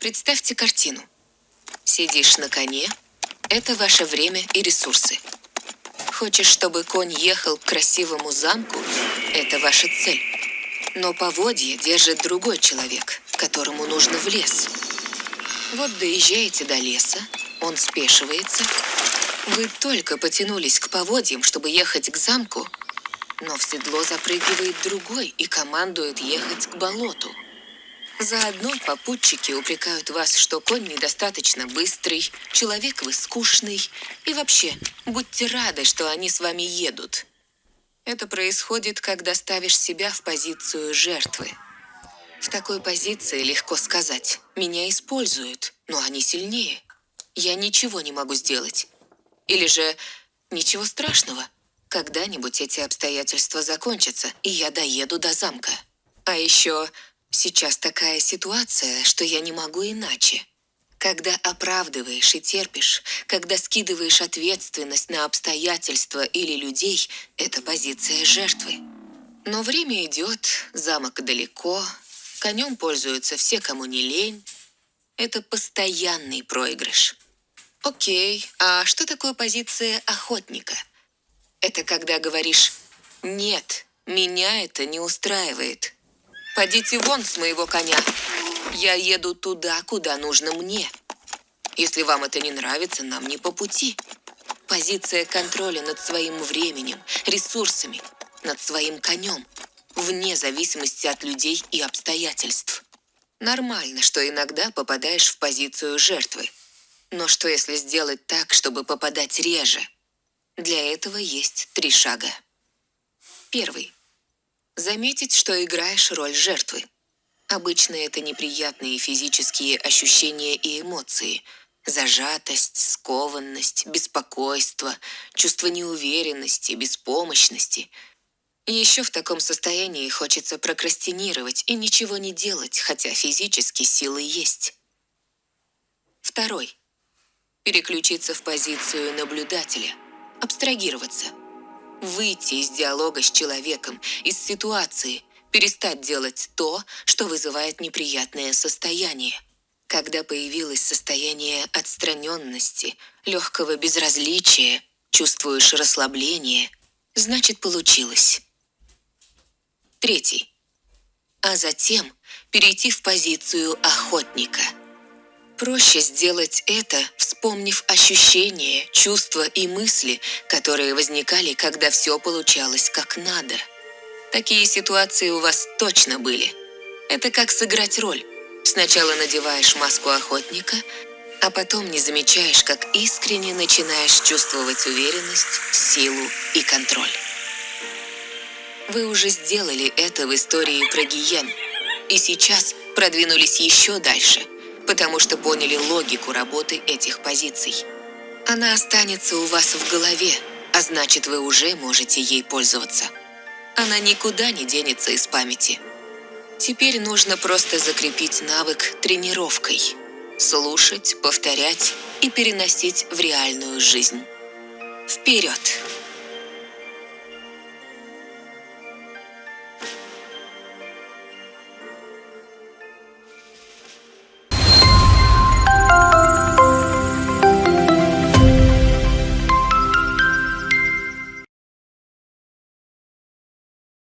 Представьте картину. Сидишь на коне – это ваше время и ресурсы. Хочешь, чтобы конь ехал к красивому замку – это ваша цель. Но поводье держит другой человек, которому нужно в лес. Вот доезжаете до леса, он спешивается. Вы только потянулись к поводьям, чтобы ехать к замку, но в седло запрыгивает другой и командует ехать к болоту. Заодно попутчики упрекают вас, что конь недостаточно быстрый, человек вы скучный, и вообще, будьте рады, что они с вами едут. Это происходит, когда ставишь себя в позицию жертвы. В такой позиции легко сказать, меня используют, но они сильнее. Я ничего не могу сделать. Или же, ничего страшного, когда-нибудь эти обстоятельства закончатся, и я доеду до замка. А еще Сейчас такая ситуация, что я не могу иначе. Когда оправдываешь и терпишь, когда скидываешь ответственность на обстоятельства или людей, это позиция жертвы. Но время идет, замок далеко, конем пользуются все, кому не лень. Это постоянный проигрыш. Окей, а что такое позиция охотника? Это когда говоришь «нет, меня это не устраивает». Подите вон с моего коня. Я еду туда, куда нужно мне. Если вам это не нравится, нам не по пути. Позиция контроля над своим временем, ресурсами, над своим конем, вне зависимости от людей и обстоятельств. Нормально, что иногда попадаешь в позицию жертвы. Но что если сделать так, чтобы попадать реже? Для этого есть три шага. Первый. Заметить, что играешь роль жертвы. Обычно это неприятные физические ощущения и эмоции. Зажатость, скованность, беспокойство, чувство неуверенности, беспомощности. Еще в таком состоянии хочется прокрастинировать и ничего не делать, хотя физически силы есть. Второй. Переключиться в позицию наблюдателя. Абстрагироваться – выйти из диалога с человеком, из ситуации, перестать делать то, что вызывает неприятное состояние. Когда появилось состояние отстраненности, легкого безразличия, чувствуешь расслабление, значит получилось. Третий. А затем перейти в позицию охотника – Проще сделать это, вспомнив ощущения, чувства и мысли, которые возникали, когда все получалось как надо. Такие ситуации у вас точно были. Это как сыграть роль. Сначала надеваешь маску охотника, а потом не замечаешь, как искренне начинаешь чувствовать уверенность, силу и контроль. Вы уже сделали это в истории про Гиен, и сейчас продвинулись еще дальше – потому что поняли логику работы этих позиций. Она останется у вас в голове, а значит, вы уже можете ей пользоваться. Она никуда не денется из памяти. Теперь нужно просто закрепить навык тренировкой. Слушать, повторять и переносить в реальную жизнь. Вперед!